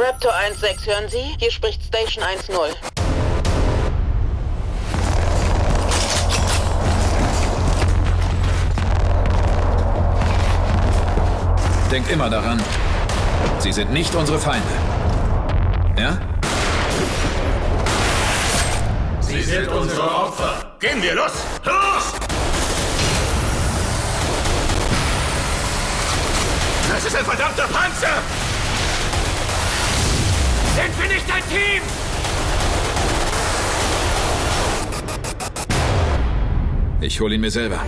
Raptor 1-6, hören Sie? Hier spricht Station 1-0. Denkt immer daran, Sie sind nicht unsere Feinde. Ja? Sie sind unsere Opfer. Gehen wir los! Los! Das ist ein verdammter Panzer! Nicht ein Team? Ich hole ihn mir selber.